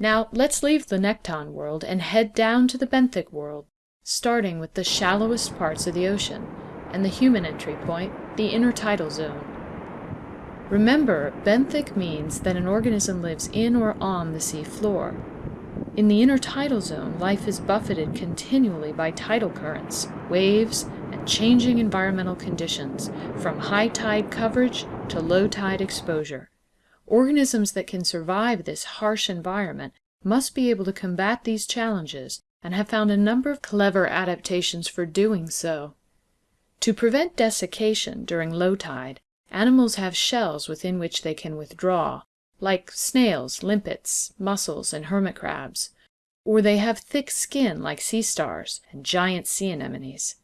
Now, let's leave the Nekton world and head down to the benthic world, starting with the shallowest parts of the ocean, and the human entry point, the intertidal zone. Remember, benthic means that an organism lives in or on the sea floor. In the intertidal zone, life is buffeted continually by tidal currents, waves, and changing environmental conditions, from high tide coverage to low tide exposure. Organisms that can survive this harsh environment must be able to combat these challenges and have found a number of clever adaptations for doing so. To prevent desiccation during low tide, animals have shells within which they can withdraw, like snails, limpets, mussels, and hermit crabs, or they have thick skin like sea stars and giant sea anemones.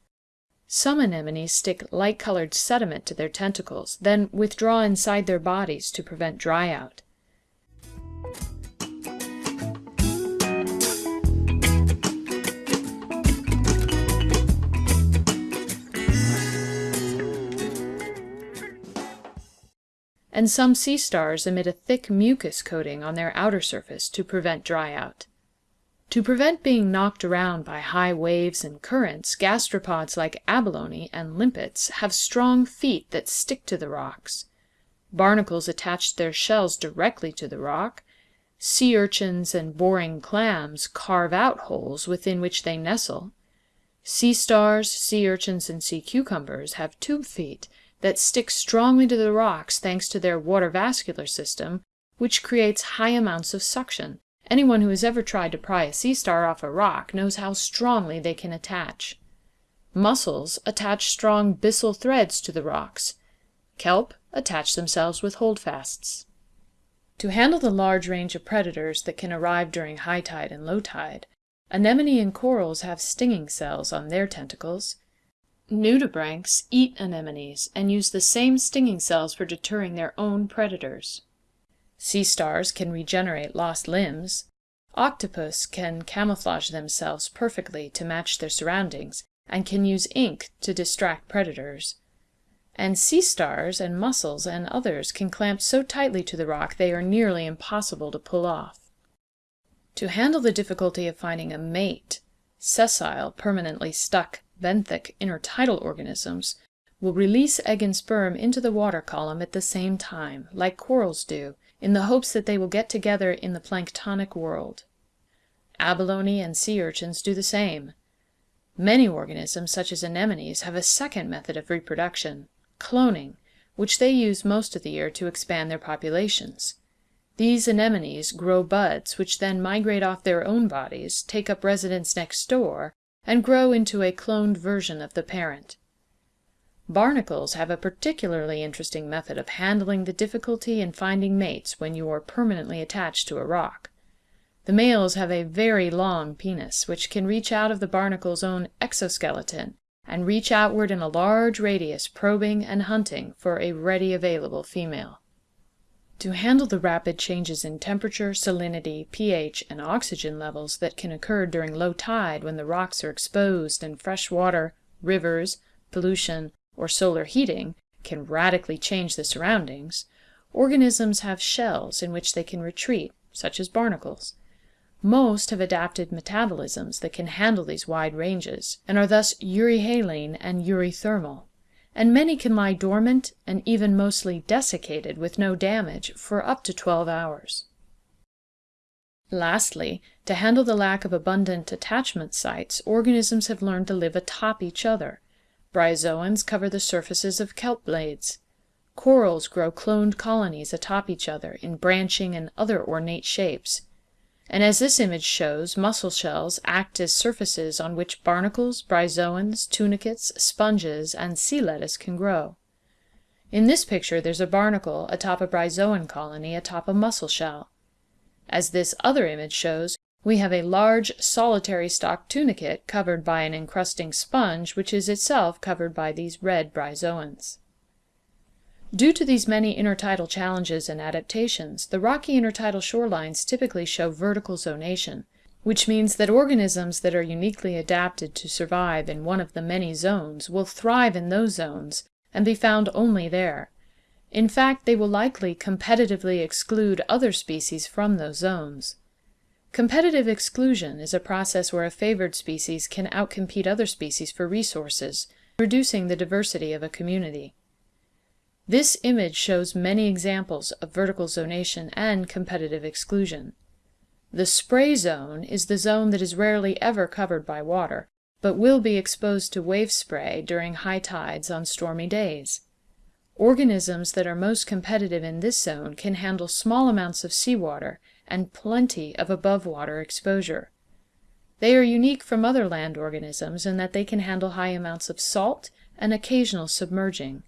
Some anemones stick light-colored sediment to their tentacles, then withdraw inside their bodies to prevent dryout. And some sea stars emit a thick mucus coating on their outer surface to prevent dryout. To prevent being knocked around by high waves and currents, gastropods like abalone and limpets have strong feet that stick to the rocks. Barnacles attach their shells directly to the rock. Sea urchins and boring clams carve out holes within which they nestle. Sea stars, sea urchins, and sea cucumbers have tube feet that stick strongly to the rocks thanks to their water vascular system, which creates high amounts of suction. Anyone who has ever tried to pry a sea star off a rock knows how strongly they can attach. Mussels attach strong byssal threads to the rocks. Kelp attach themselves with holdfasts. To handle the large range of predators that can arrive during high tide and low tide, anemone and corals have stinging cells on their tentacles. Nudibranchs eat anemones and use the same stinging cells for deterring their own predators. Sea stars can regenerate lost limbs. Octopus can camouflage themselves perfectly to match their surroundings, and can use ink to distract predators. And sea stars and mussels and others can clamp so tightly to the rock they are nearly impossible to pull off. To handle the difficulty of finding a mate, sessile, permanently stuck, benthic intertidal organisms will release egg and sperm into the water column at the same time, like corals do, in the hopes that they will get together in the planktonic world. Abalone and sea urchins do the same. Many organisms, such as anemones, have a second method of reproduction, cloning, which they use most of the year to expand their populations. These anemones grow buds which then migrate off their own bodies, take up residence next door, and grow into a cloned version of the parent. Barnacles have a particularly interesting method of handling the difficulty in finding mates when you are permanently attached to a rock. The males have a very long penis, which can reach out of the barnacle's own exoskeleton and reach outward in a large radius probing and hunting for a ready available female. To handle the rapid changes in temperature, salinity, pH, and oxygen levels that can occur during low tide when the rocks are exposed and fresh water, rivers, pollution, or solar heating can radically change the surroundings, organisms have shells in which they can retreat, such as barnacles. Most have adapted metabolisms that can handle these wide ranges, and are thus euryhaline and eurythermal, and many can lie dormant and even mostly desiccated with no damage for up to 12 hours. Lastly, to handle the lack of abundant attachment sites, organisms have learned to live atop each other, Bryozoans cover the surfaces of kelp blades. Corals grow cloned colonies atop each other in branching and other ornate shapes. And as this image shows, mussel shells act as surfaces on which barnacles, bryozoans, tunicates, sponges, and sea lettuce can grow. In this picture there's a barnacle atop a bryozoan colony atop a mussel shell. As this other image shows, we have a large solitary stalk tunicate covered by an encrusting sponge which is itself covered by these red bryozoans. Due to these many intertidal challenges and adaptations, the rocky intertidal shorelines typically show vertical zonation, which means that organisms that are uniquely adapted to survive in one of the many zones will thrive in those zones and be found only there. In fact, they will likely competitively exclude other species from those zones. Competitive exclusion is a process where a favored species can outcompete other species for resources, reducing the diversity of a community. This image shows many examples of vertical zonation and competitive exclusion. The spray zone is the zone that is rarely ever covered by water, but will be exposed to wave spray during high tides on stormy days. Organisms that are most competitive in this zone can handle small amounts of seawater and plenty of above water exposure. They are unique from other land organisms in that they can handle high amounts of salt and occasional submerging.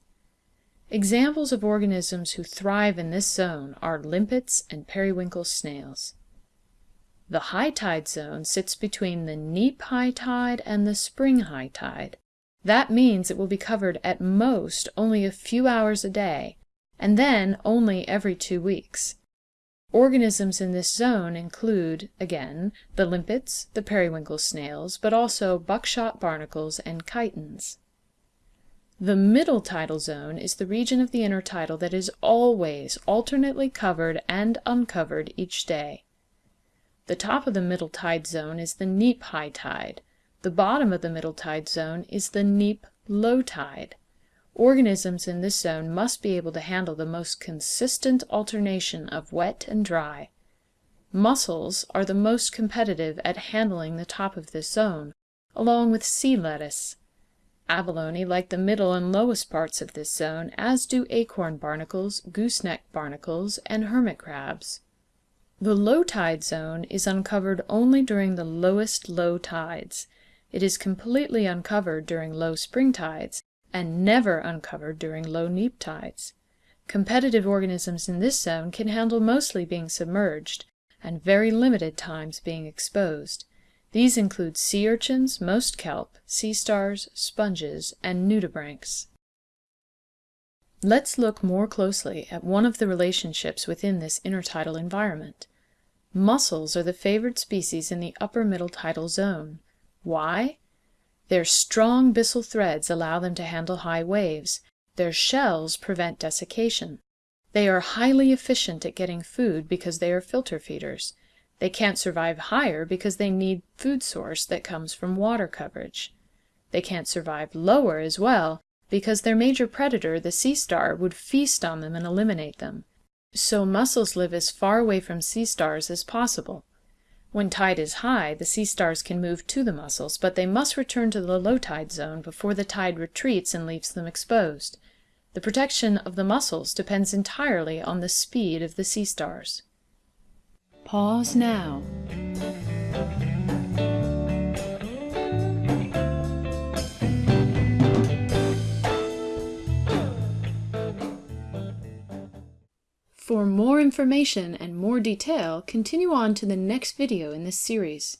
Examples of organisms who thrive in this zone are limpets and periwinkle snails. The high tide zone sits between the neap high tide and the spring high tide. That means it will be covered at most only a few hours a day, and then only every two weeks. Organisms in this zone include, again, the limpets, the periwinkle snails, but also buckshot barnacles and chitons. The middle tidal zone is the region of the intertidal that is always alternately covered and uncovered each day. The top of the middle tide zone is the neap high tide. The bottom of the middle tide zone is the neap low tide. Organisms in this zone must be able to handle the most consistent alternation of wet and dry. Mussels are the most competitive at handling the top of this zone, along with sea lettuce. Abalone like the middle and lowest parts of this zone, as do acorn barnacles, gooseneck barnacles, and hermit crabs. The low tide zone is uncovered only during the lowest low tides. It is completely uncovered during low spring tides, and never uncovered during low neap tides. Competitive organisms in this zone can handle mostly being submerged, and very limited times being exposed. These include sea urchins, most kelp, sea stars, sponges, and nudibranchs. Let's look more closely at one of the relationships within this intertidal environment. Mussels are the favored species in the upper middle tidal zone. Why? Their strong byssal threads allow them to handle high waves. Their shells prevent desiccation. They are highly efficient at getting food because they are filter feeders. They can't survive higher because they need food source that comes from water coverage. They can't survive lower as well because their major predator, the sea star, would feast on them and eliminate them. So mussels live as far away from sea stars as possible. When tide is high, the sea stars can move to the mussels, but they must return to the low tide zone before the tide retreats and leaves them exposed. The protection of the mussels depends entirely on the speed of the sea stars. Pause now. For more information and more detail, continue on to the next video in this series.